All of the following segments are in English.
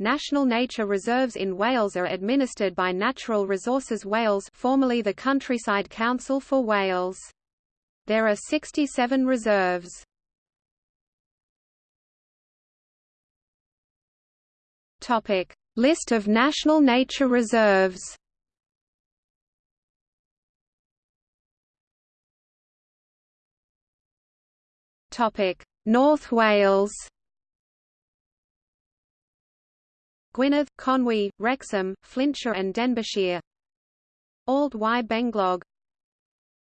National nature reserves in Wales are administered by Natural Resources Wales formerly the Countryside Council for Wales. There are 67 reserves. List of national nature reserves. North Wales. Gwynedd, Conwy, Wrexham, Flintshire and Denbighshire. Allt y Benglog.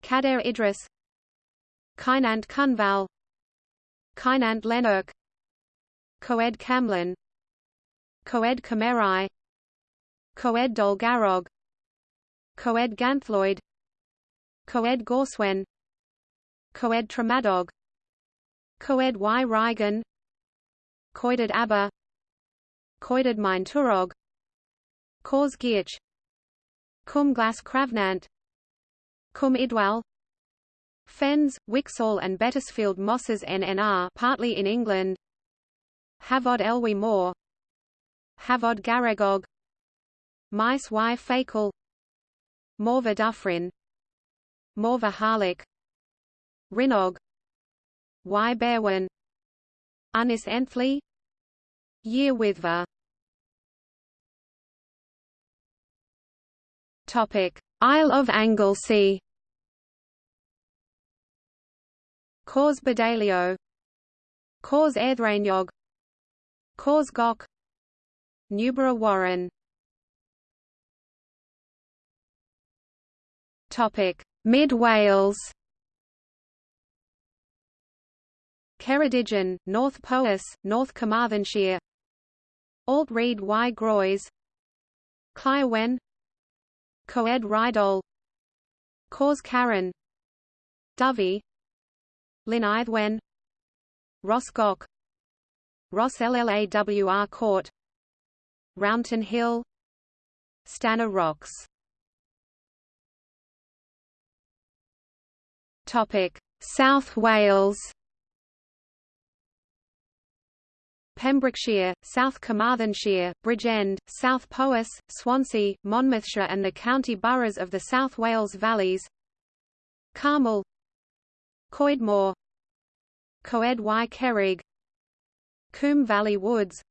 Cadair Idris. Ceunant Cynfal Ceunant Llennyrch Coed Camlyn Coed Cymerau Coed Dolgarrog Coed Ganllwyd Coed Gorswen. Coed Tremadog Coed y Rhygen Coedydd Aber Coedydd Maentwrog Cors Geirch Cwm Glas Crafnant Cwm Idwal. Fenn's, Whixall and Bettisfield mosses NNR partly in England. Hafod Elwy Moor Hafod Garregog Maes y Fakel. Morfa Dyffryn Morfa Harlech. Rhinog Y Berwyn Ynys Enlli Yr Wyddfa Topic: Isle of Anglesey. Cors Bodeilio Cors Erddreiniog Cors Goch Newborough Warren. Topic: Mid Wales. Ceredigion, North Powys, North Carmarthenshire. Allt Rhyd y Groes Claerwen Coed Rheidol. Cors Caron. Dovey. Llyn Rhos Goch Rhos Llawr Cwrt. Roundton Hill. Stanner Rocks. Topic South Wales Pembrokeshire, South Carmarthenshire, Bridgend, South Powys, Swansea, Monmouthshire and the county boroughs of the South Wales Valleys. Carmel. Coedmor. Coed y Coombe Valley Woods.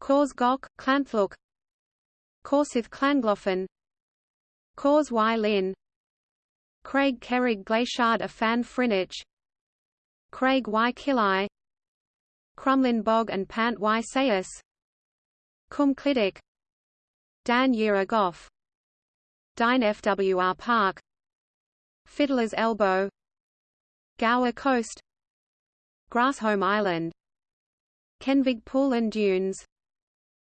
Cors Goch, Llanllwch Corsydd Llangloffan Cors y Llyn Craig Cerrig Gleisiad a Fan Frynych. Craig y Crymlyn Bog and Pant y Sais Cum Dan Yira Goff. Dinefwr Park. Fiddler's Elbow. Gower Coast. Grassholm Island. Kenfig Pool and Dunes.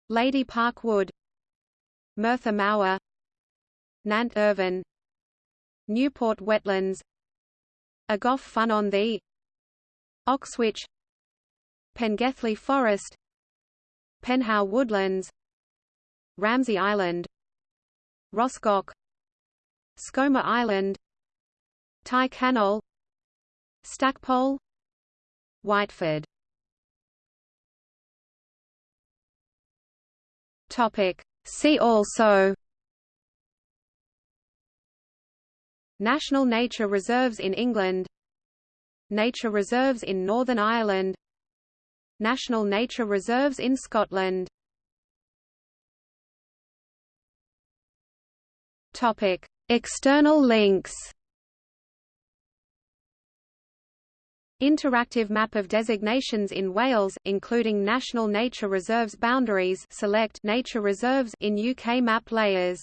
Lady Park Wood. Merthyr Mawr Nant Irfon. Newport Wetlands. Agoff Fun on the Oxwich Pengelli Forest Penhow Woodlands Ramsey Island Rossgoch Skomer Island Tyrcannel Stackpole Whiteford. Topic. See also National nature reserves in England Nature reserves in Northern Ireland National nature reserves in Scotland. Topic: External links. Interactive map of designations in Wales, including national nature reserves boundaries select nature reserves in UK map layers